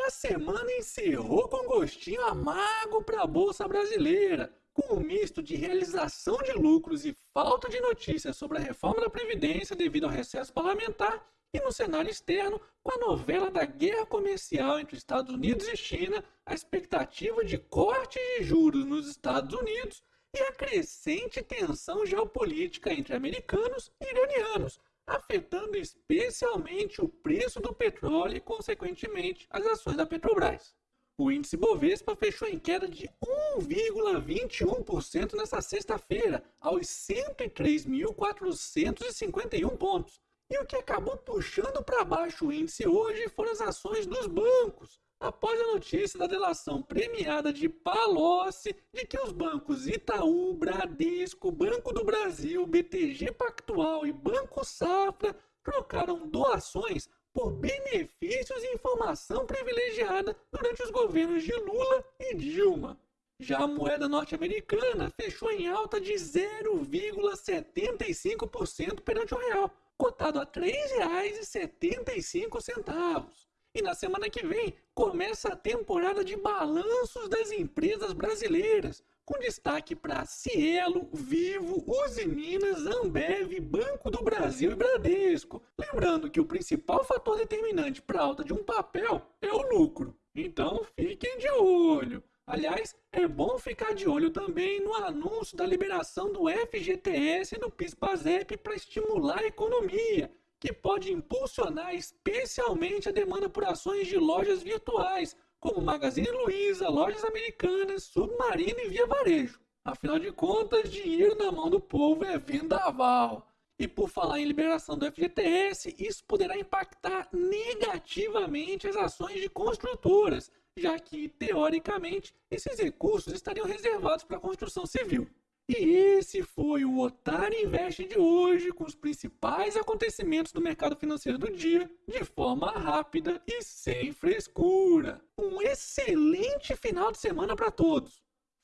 a semana encerrou com gostinho amargo para a Bolsa Brasileira, com um misto de realização de lucros e falta de notícias sobre a reforma da Previdência devido ao recesso parlamentar, e no cenário externo, com a novela da guerra comercial entre Estados Unidos e China, a expectativa de corte de juros nos Estados Unidos e a crescente tensão geopolítica entre americanos e iranianos, afetando especialmente o preço do petróleo e, consequentemente, as ações da Petrobras. O índice Bovespa fechou em queda de 1,21% nesta sexta-feira, aos 103.451 pontos. E o que acabou puxando para baixo o índice hoje foram as ações dos bancos, após a notícia da delação premiada de Palocci de que os bancos Itaú, Bradesco, Banco do Brasil, BTG Pactual e Banco Safra trocaram doações por benefícios e informação privilegiada durante os governos de Lula e Dilma. Já a moeda norte-americana fechou em alta de 0,75% perante o real, cotado a R$ 3,75. E na semana que vem começa a temporada de balanços das empresas brasileiras, com destaque para Cielo, Vivo, Uzi Minas, Ambev, Banco do Brasil e Bradesco. Lembrando que o principal fator determinante para a alta de um papel é o lucro. Então fiquem de olho. Aliás, é bom ficar de olho também no anúncio da liberação do FGTS e do PIS/PASEP para estimular a economia que pode impulsionar especialmente a demanda por ações de lojas virtuais, como Magazine Luiza, lojas americanas, Submarino e Via Varejo. Afinal de contas, dinheiro na mão do povo é vendaval. E por falar em liberação do FGTS, isso poderá impactar negativamente as ações de construtoras, já que, teoricamente, esses recursos estariam reservados para a construção civil. E esse foi o Otário Invest de hoje, com os principais acontecimentos do mercado financeiro do dia, de forma rápida e sem frescura. Um excelente final de semana para todos.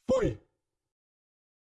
Fui!